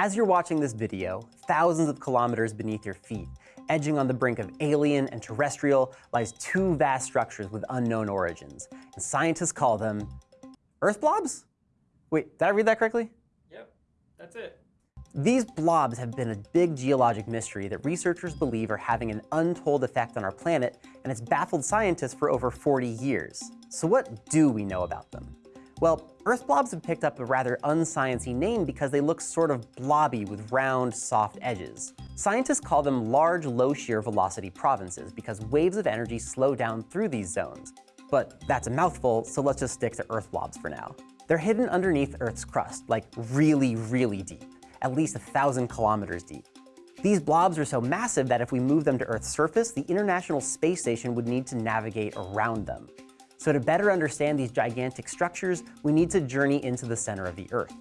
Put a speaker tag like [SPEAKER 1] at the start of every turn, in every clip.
[SPEAKER 1] As you're watching this video, thousands of kilometers beneath your feet, edging on the brink of alien and terrestrial, lies two vast structures with unknown origins, and scientists call them Earth blobs? Wait, did I read that correctly?
[SPEAKER 2] Yep, that's it.
[SPEAKER 1] These blobs have been a big geologic mystery that researchers believe are having an untold effect on our planet, and it's baffled scientists for over 40 years. So what do we know about them? Well, Earth blobs have picked up a rather unsciency name because they look sort of blobby with round, soft edges. Scientists call them large, low shear velocity provinces because waves of energy slow down through these zones. But that's a mouthful, so let's just stick to Earth blobs for now. They're hidden underneath Earth's crust, like really, really deep, at least a thousand kilometers deep. These blobs are so massive that if we move them to Earth's surface, the International Space Station would need to navigate around them. So to better understand these gigantic structures, we need to journey into the center of the Earth.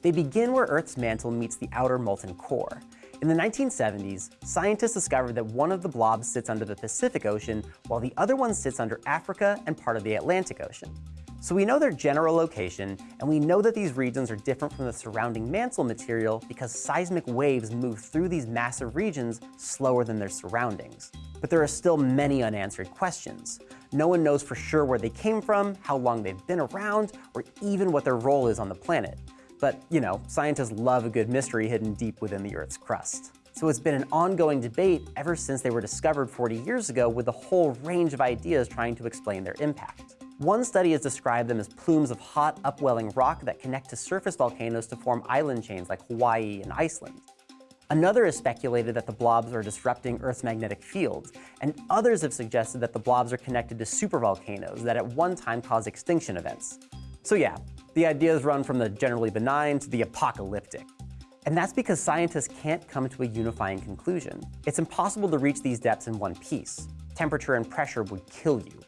[SPEAKER 1] They begin where Earth's mantle meets the outer molten core. In the 1970s, scientists discovered that one of the blobs sits under the Pacific Ocean, while the other one sits under Africa and part of the Atlantic Ocean. So we know their general location, and we know that these regions are different from the surrounding mantle material because seismic waves move through these massive regions slower than their surroundings. But there are still many unanswered questions. No one knows for sure where they came from, how long they've been around, or even what their role is on the planet. But, you know, scientists love a good mystery hidden deep within the Earth's crust. So it's been an ongoing debate ever since they were discovered 40 years ago with a whole range of ideas trying to explain their impact. One study has described them as plumes of hot, upwelling rock that connect to surface volcanoes to form island chains like Hawaii and Iceland. Another has speculated that the blobs are disrupting Earth's magnetic field, and others have suggested that the blobs are connected to supervolcanoes that at one time caused extinction events. So yeah, the ideas run from the generally benign to the apocalyptic. And that's because scientists can't come to a unifying conclusion. It's impossible to reach these depths in one piece. Temperature and pressure would kill you.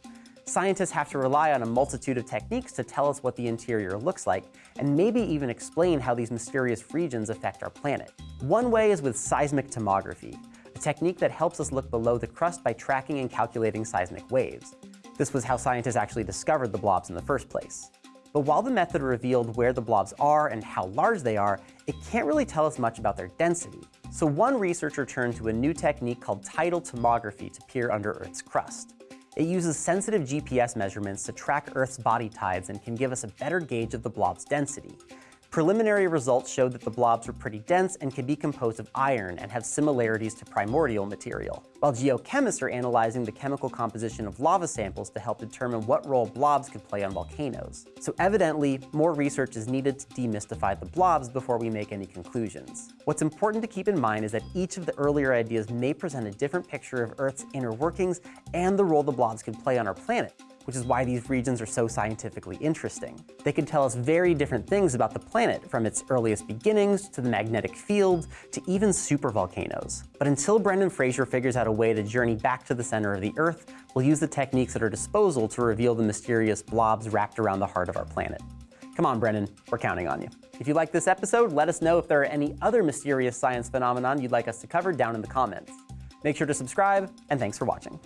[SPEAKER 1] Scientists have to rely on a multitude of techniques to tell us what the interior looks like, and maybe even explain how these mysterious regions affect our planet. One way is with seismic tomography, a technique that helps us look below the crust by tracking and calculating seismic waves. This was how scientists actually discovered the blobs in the first place. But while the method revealed where the blobs are and how large they are, it can't really tell us much about their density. So one researcher turned to a new technique called tidal tomography to peer under Earth's crust. It uses sensitive GPS measurements to track Earth's body tides and can give us a better gauge of the blob's density. Preliminary results showed that the blobs were pretty dense and can be composed of iron and have similarities to primordial material, while geochemists are analyzing the chemical composition of lava samples to help determine what role blobs could play on volcanoes. So evidently, more research is needed to demystify the blobs before we make any conclusions. What's important to keep in mind is that each of the earlier ideas may present a different picture of Earth's inner workings and the role the blobs can play on our planet, which is why these regions are so scientifically interesting. They can tell us very different things about the planet, from its earliest beginnings to the magnetic field to even supervolcanoes. But until Brendan Fraser figures out a way to journey back to the center of the Earth, we'll use the techniques at our disposal to reveal the mysterious blobs wrapped around the heart of our planet. Come on, Brendan, we're counting on you. If you like this episode, let us know if there are any other mysterious science phenomenon you'd like us to cover down in the comments. Make sure to subscribe, and thanks for watching.